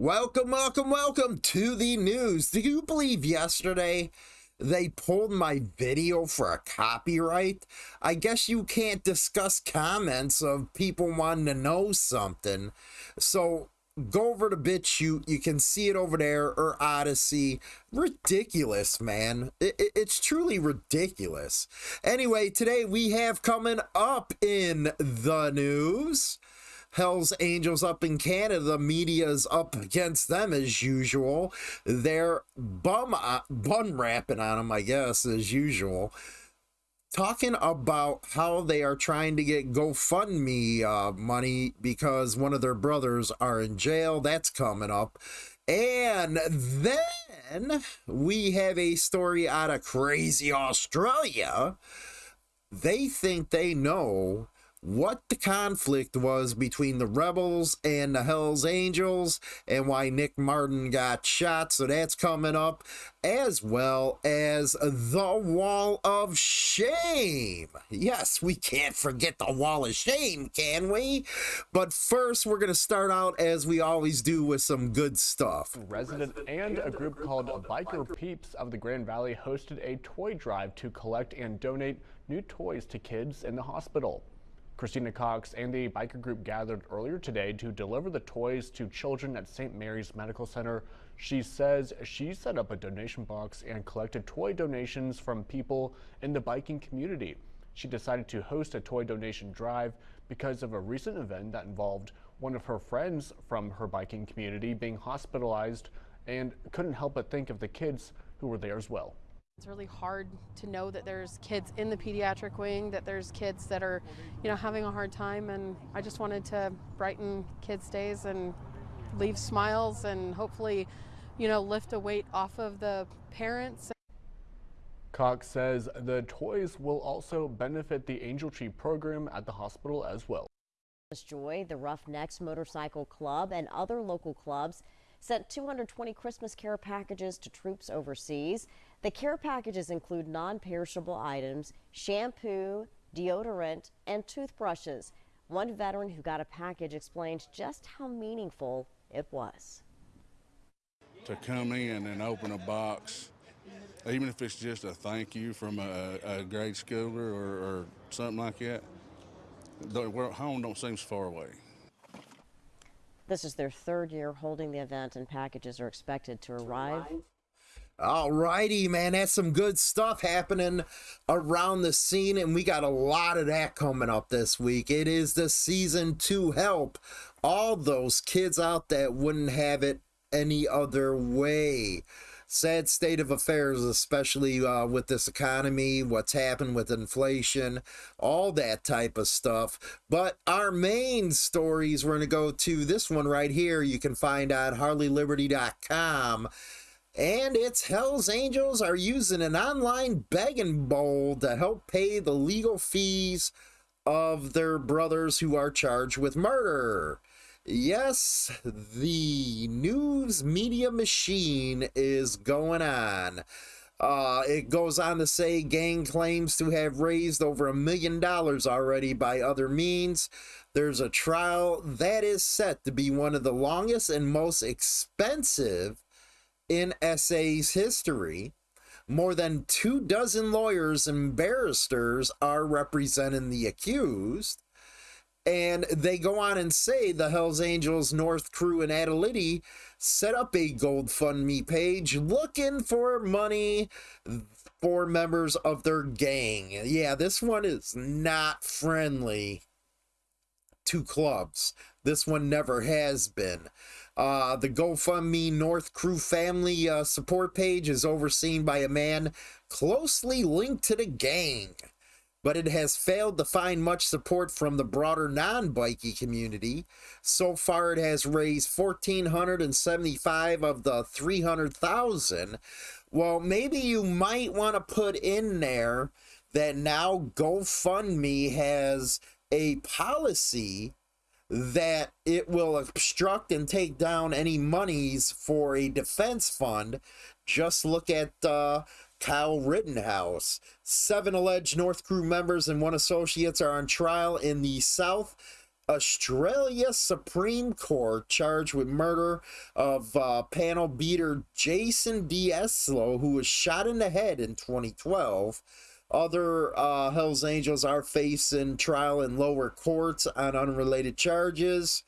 Welcome, welcome, welcome to the news. Do you believe yesterday they pulled my video for a copyright? I guess you can't discuss comments of people wanting to know something. So go over to BitChute. You can see it over there or Odysee. Ridiculous, man. It, it, it's truly ridiculous. Anyway, today we have coming up in the news. Hell's Angels up in Canada, the media's up against them as usual. They're bum uh, bun rapping on them, I guess, as usual. Talking about how they are trying to get GoFundMe uh, money because one of their brothers are in jail. That's coming up. And then we have a story out of crazy Australia. They think they know what the conflict was between the rebels and the Hells Angels and why Nick Martin got shot. So that's coming up, as well as the Wall of Shame. Yes, we can't forget the Wall of Shame, can we? But first, we're going to start out as we always do with some good stuff. Resident and a group called Biker Peeps of the Grand Valley hosted a toy drive to collect and donate new toys to kids in the hospital. Christina Cox and the biker group gathered earlier today to deliver the toys to children at St. Mary's Medical Center. She says she set up a donation box and collected toy donations from people in the biking community. She decided to host a toy donation drive because of a recent event that involved one of her friends from her biking community being hospitalized and couldn't help but think of the kids who were there as well. It's really hard to know that there's kids in the pediatric wing, that there's kids that are, you know, having a hard time, and I just wanted to brighten kids' days and leave smiles and hopefully, you know, lift a weight off of the parents. Cox says the toys will also benefit the Angel Tree program at the hospital as well. Joy, the Roughnecks Motorcycle Club, and other local clubs sent 220 Christmas care packages to troops overseas. The care packages include non-perishable items, shampoo, deodorant, and toothbrushes. One veteran who got a package explained just how meaningful it was. To come in and open a box, even if it's just a thank you from a, a grade schooler or, or something like that, home don't seem so far away. This is their third year holding the event, and packages are expected to arrive all righty, man. That's some good stuff happening around the scene, and we got a lot of that coming up this week. It is the season to help all those kids out that wouldn't have it any other way. Sad state of affairs, especially uh, with this economy, what's happened with inflation, all that type of stuff. But our main stories, we're going to go to this one right here. You can find on HarleyLiberty.com and its Hells Angels are using an online begging bowl to help pay the legal fees of their brothers who are charged with murder. Yes, the news media machine is going on. Uh, it goes on to say gang claims to have raised over a million dollars already by other means. There's a trial that is set to be one of the longest and most expensive in SA's history. More than two dozen lawyers and barristers are representing the accused. And they go on and say the Hells Angels North Crew in Adelaide set up a GoFundMe page looking for money for members of their gang. Yeah, this one is not friendly to clubs. This one never has been. Uh, the GoFundMe North Crew family uh, support page is overseen by a man closely linked to the gang, but it has failed to find much support from the broader non-bikey community. So far, it has raised 1,475 of the 300,000. Well, maybe you might want to put in there that now GoFundMe has a policy that it will obstruct and take down any monies for a defense fund. Just look at uh, Kyle Rittenhouse. Seven alleged North Crew members and one associates are on trial in the South Australia Supreme Court charged with murder of uh, panel beater Jason De Ieso, who was shot in the head in 2012. Other uh, Hells Angels are facing trial in lower courts on unrelated charges.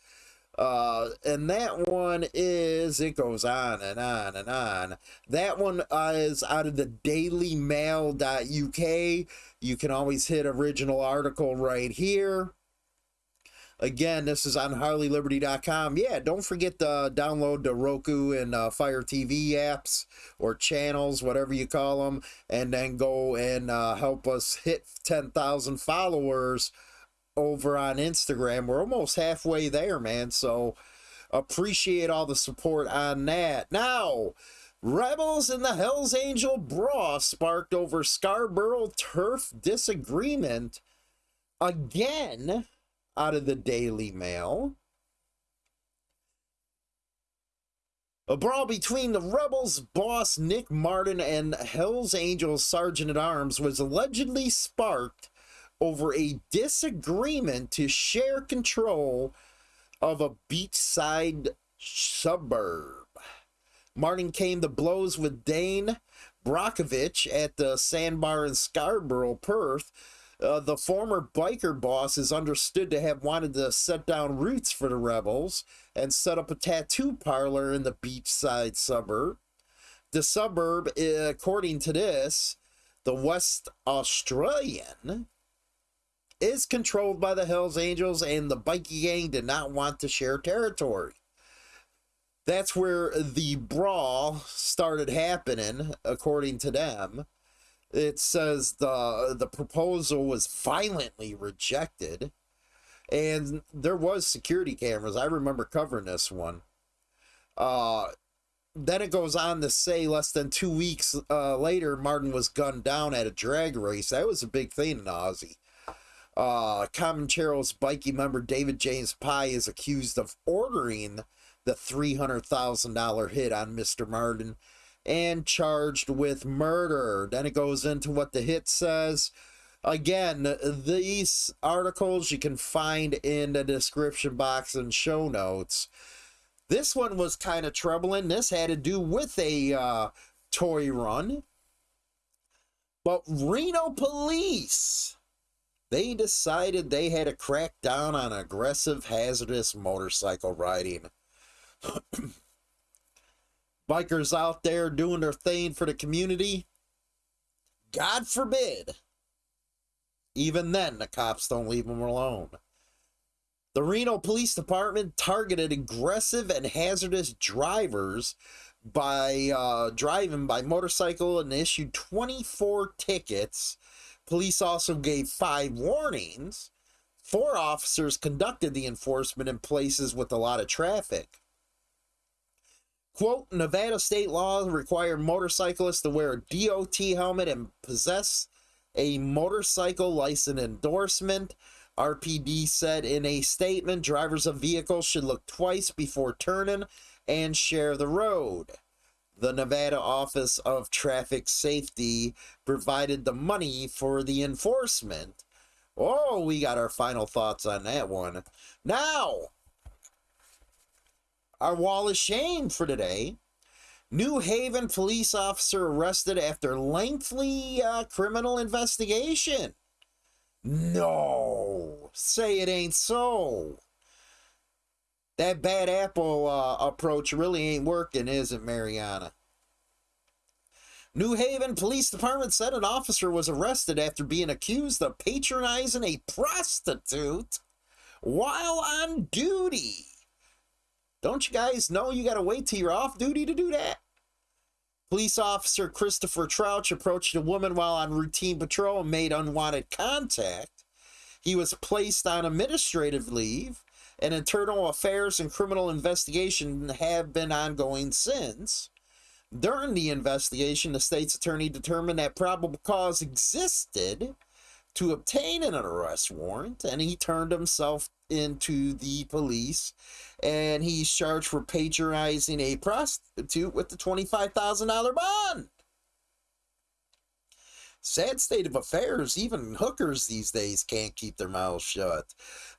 Uh, and that one is, it goes on and on and on. That one uh, is out of the dailymail.uk. You can always hit original article right here. Again, this is on HarleyLiberty.com. Yeah, don't forget to download the Roku and uh, Fire TV apps or channels, whatever you call them, and then go and uh, help us hit 10,000 followers over on Instagram. We're almost halfway there, man. So appreciate all the support on that. Now, Rebels and the Hells Angel brawl sparked over Scarborough turf disagreement again out of the Daily Mail. A brawl between the Rebels boss Nick Martin and Hells Angels Sergeant at Arms was allegedly sparked over a disagreement to share control of a beachside suburb. Martin came to blows with Dane Brockovich at the sandbar in Scarborough, Perth, uh, the former biker boss is understood to have wanted to set down roots for the rebels and set up a tattoo parlor in the beachside suburb. The suburb, according to this, the West Australian, is controlled by the Hells Angels, and the bikie gang did not want to share territory. That's where the brawl started happening, according to them it says the the proposal was violently rejected. And there was security cameras. I remember covering this one. Uh then it goes on to say less than two weeks uh, later martin was gunned down at a drag race. That was a big thing in aussie uh comanchero's bikie member david james pye is accused of ordering the $300000 hit on mr martin and charged with murder. Then it goes into what the hit says. Again, these articles you can find in the description box and show notes. This one was kind of troubling. This had to do with a uh, toy run. But Reno police, they decided they had to crack down on aggressive, hazardous motorcycle riding. bikers out there doing their thing for the community. God forbid. Even then, the cops don't leave them alone. The Reno Police Department targeted aggressive and hazardous drivers by uh, driving by motorcycle and issued 24 tickets. Police also gave five warnings. Four officers conducted the enforcement in places with a lot of traffic. Quote, Nevada state laws require motorcyclists to wear a DOT helmet and possess a motorcycle license endorsement. RPD said in a statement drivers of vehicles should look twice before turning and share the road. The Nevada Office of Traffic Safety provided the money for the enforcement. Oh, we got our final thoughts on that one. Now, our wall of shame for today. New Haven police officer arrested after lengthy uh, criminal investigation. No, say it ain't so. That bad apple uh, approach really ain't working, is it, Mariana? New Haven Police Department said an officer was arrested after being accused of patronizing a prostitute while on duty. Don't you guys know you got to wait till you're off duty to do that? Police officer Christopher Trouch approached a woman while on routine patrol and made unwanted contact. He was placed on administrative leave, and internal affairs and criminal investigation have been ongoing since. During the investigation, the state's attorney determined that probable cause existed to obtain an arrest warrant, and he turned himself into the police and he's charged for patronizing a prostitute with the $25,000 bond. Sad state of affairs, even hookers these days can't keep their mouths shut.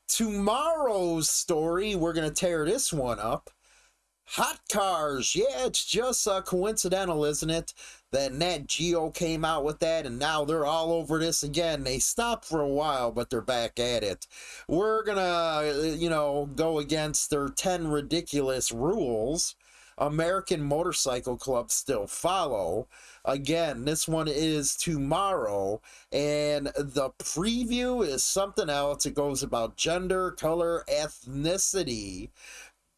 tomorrow's story, we're going to tear this one up. Hot cars. Yeah, it's just uh, coincidental, isn't it? That Nat Geo came out with that, and now they're all over this again. They stopped for a while, but they're back at it. We're gonna, uh, you know, go against their 10 ridiculous rules. American Motorcycle Club still follow. Again, this one is tomorrow, and the preview is something else. It goes about gender, color, ethnicity.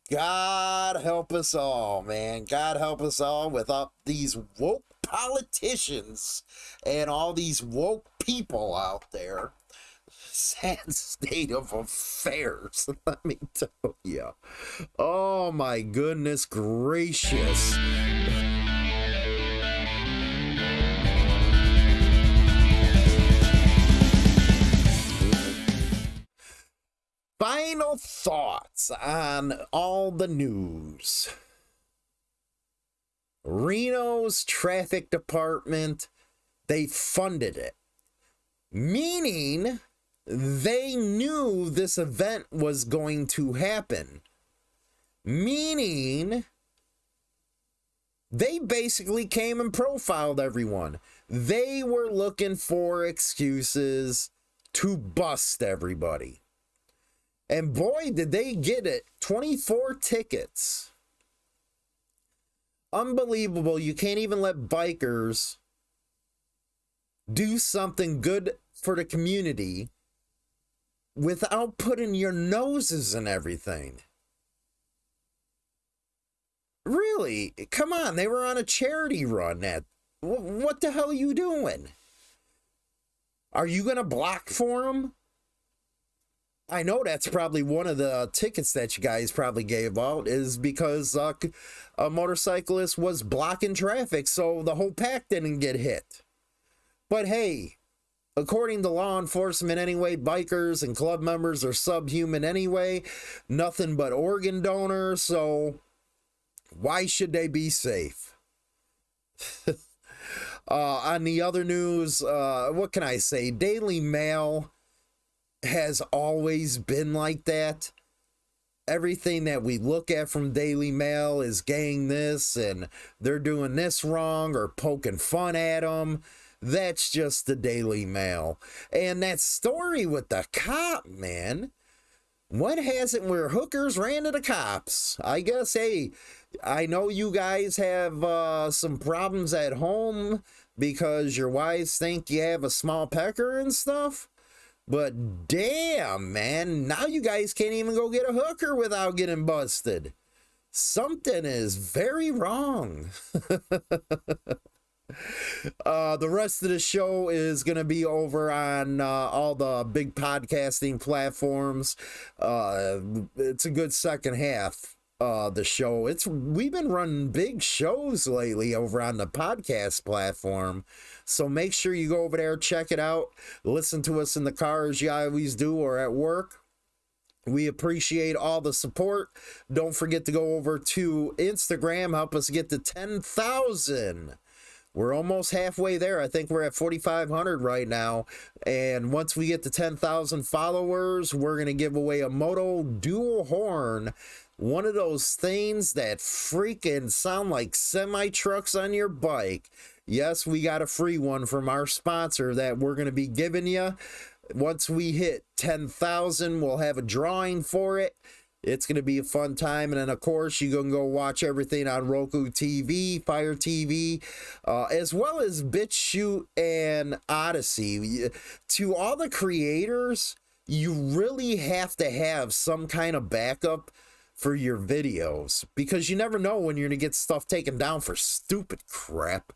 God help us all, man. God help us all with up these woke politicians and all these woke people out there. Sad state of affairs, let me tell you. Oh my goodness gracious. Final thoughts on all the news. Reno's traffic department, they funded it. Meaning they knew this event was going to happen. Meaning they basically came and profiled everyone. They were looking for excuses to bust everybody. And boy, did they get it 24 tickets. Unbelievable. You can't even let bikers do something good for the community without putting your noses in everything. Really? Come on, they were on a charity run at what the hell are you doing? Are you going to block for them? I know that's probably one of the tickets that you guys probably gave out is because uh, a motorcyclist was blocking traffic, so the whole pack didn't get hit. But hey, according to law enforcement anyway, bikers and club members are subhuman anyway, nothing but organ donors, so why should they be safe? uh, on the other news, uh, what can I say? Daily Mail has always been like that. Everything that we look at from Daily Mail is gang this and they're doing this wrong or poking fun at them. That's just the Daily Mail. And that story with the cop, man. What hasn't where hookers ran to the cops? I guess, hey, I know you guys have uh, some problems at home because your wives think you have a small pecker and stuff. But damn, man, now you guys can't even go get a hooker without getting busted. Something is very wrong. uh, the rest of the show is going to be over on uh, all the big podcasting platforms. Uh, it's a good second half uh the show it's we've been running big shows lately over on the podcast platform so make sure you go over there check it out listen to us in the car as you always do or at work we appreciate all the support don't forget to go over to instagram help us get to 10000 we're almost halfway there. I think we're at 4,500 right now. And once we get to 10,000 followers, we're going to give away a Moto dual horn one of those things that freaking sound like semi trucks on your bike. Yes, we got a free one from our sponsor that we're going to be giving you. Once we hit 10,000, we'll have a drawing for it. It's going to be a fun time. And then, of course, you can go watch everything on Roku TV, Fire TV, uh, as well as BitChute and Odysee. To all the creators, you really have to have some kind of backup for your videos because you never know when you're going to get stuff taken down for stupid crap.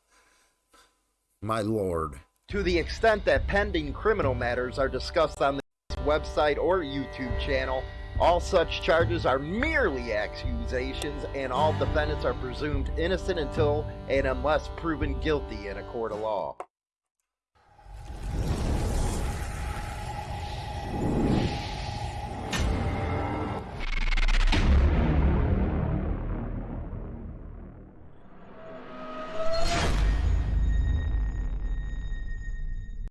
My lord. To the extent that pending criminal matters are discussed on this website or YouTube channel, all such charges are merely accusations and all defendants are presumed innocent until and unless proven guilty in a court of law.